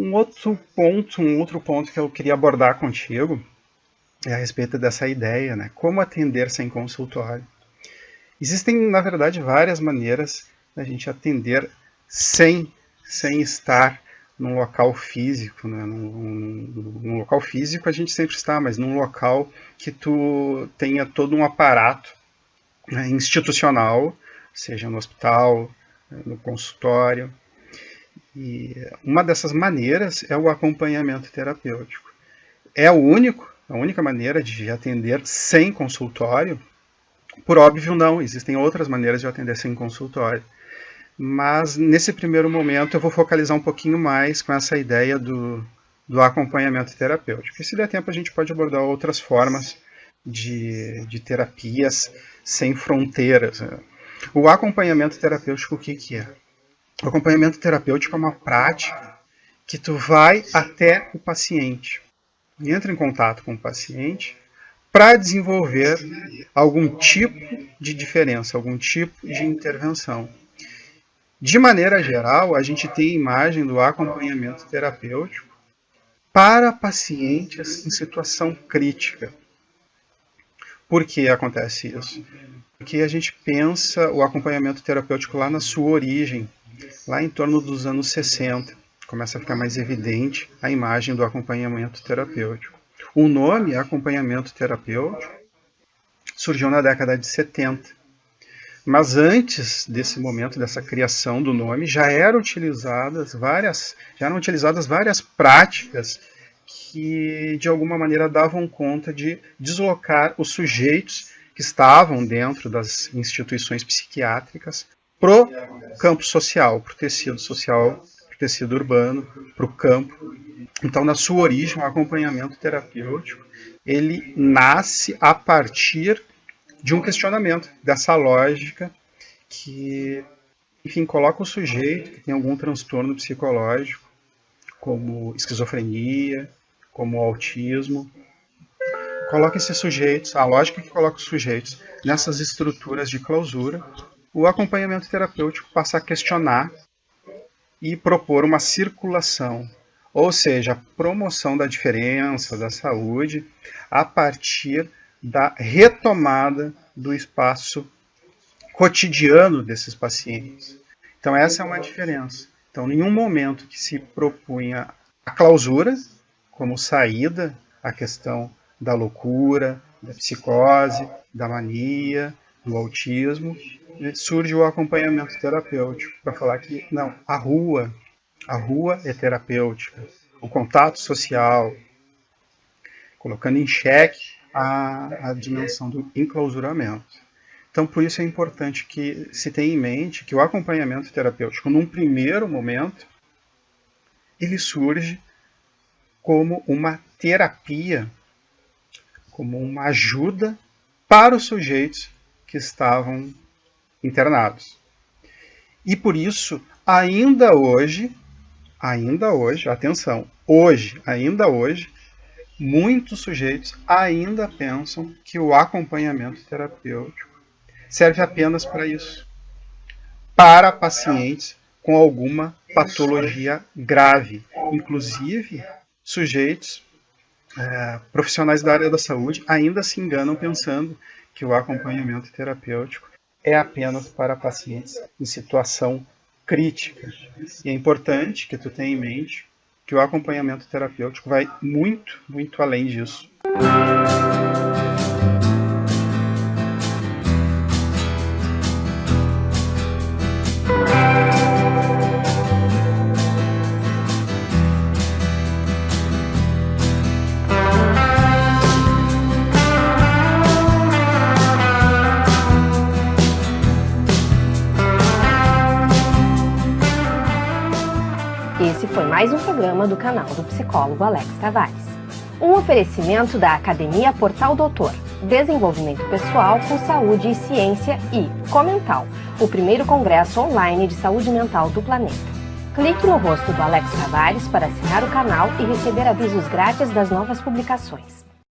Um outro ponto, um outro ponto que eu queria abordar contigo é a respeito dessa ideia, né? Como atender sem consultório. Existem, na verdade, várias maneiras da gente atender sem, sem estar num local físico, né? Num, num, local físico a gente sempre está, mas num local que tu tenha todo um aparato né, institucional, seja no hospital, no consultório. E uma dessas maneiras é o acompanhamento terapêutico. É o único, a única maneira de atender sem consultório. Por óbvio, não, existem outras maneiras de atender sem consultório. Mas nesse primeiro momento eu vou focalizar um pouquinho mais com essa ideia do, do acompanhamento terapêutico. E se der tempo a gente pode abordar outras formas de, de terapias sem fronteiras. O acompanhamento terapêutico, o que, que é? O acompanhamento terapêutico é uma prática que tu vai até o paciente, entra em contato com o paciente para desenvolver algum tipo de diferença, algum tipo de intervenção. De maneira geral, a gente tem a imagem do acompanhamento terapêutico para pacientes em situação crítica. Por que acontece isso? Porque a gente pensa o acompanhamento terapêutico lá na sua origem, lá em torno dos anos 60. Começa a ficar mais evidente a imagem do acompanhamento terapêutico. O nome acompanhamento terapêutico surgiu na década de 70 mas antes desse momento, dessa criação do nome, já eram utilizadas várias, já eram utilizadas várias práticas que de alguma maneira davam conta de deslocar os sujeitos que estavam dentro das instituições psiquiátricas para o campo social, para o tecido social, para o tecido urbano, para o campo. Então, na sua origem, o acompanhamento terapêutico ele nasce a partir de um questionamento dessa lógica que, enfim, coloca o sujeito que tem algum transtorno psicológico, como esquizofrenia, como autismo, coloca esses sujeitos, a lógica que coloca os sujeitos nessas estruturas de clausura, o acompanhamento terapêutico passa a questionar e propor uma circulação, ou seja, a promoção da diferença, da saúde, a partir da retomada do espaço cotidiano desses pacientes. Então essa é uma diferença. Então, nenhum momento que se propunha a clausura como saída à questão da loucura, da psicose, da mania, do autismo, surge o acompanhamento terapêutico para falar que não, a rua, a rua é terapêutica, o contato social, colocando em xeque a, a dimensão do enclausuramento. Então, por isso é importante que se tenha em mente que o acompanhamento terapêutico, num primeiro momento, ele surge como uma terapia, como uma ajuda para os sujeitos que estavam internados. E por isso, ainda hoje, ainda hoje, atenção, hoje, ainda hoje, muitos sujeitos ainda pensam que o acompanhamento terapêutico serve apenas para isso, para pacientes com alguma patologia grave, inclusive sujeitos é, profissionais da área da saúde ainda se enganam pensando que o acompanhamento terapêutico é apenas para pacientes em situação crítica. E é importante que tu tenha em mente que o acompanhamento terapêutico vai muito, muito além disso. Mais um programa do canal do psicólogo Alex Tavares. Um oferecimento da Academia Portal Doutor, Desenvolvimento Pessoal com Saúde e Ciência e Comental, o primeiro congresso online de saúde mental do planeta. Clique no rosto do Alex Tavares para assinar o canal e receber avisos grátis das novas publicações.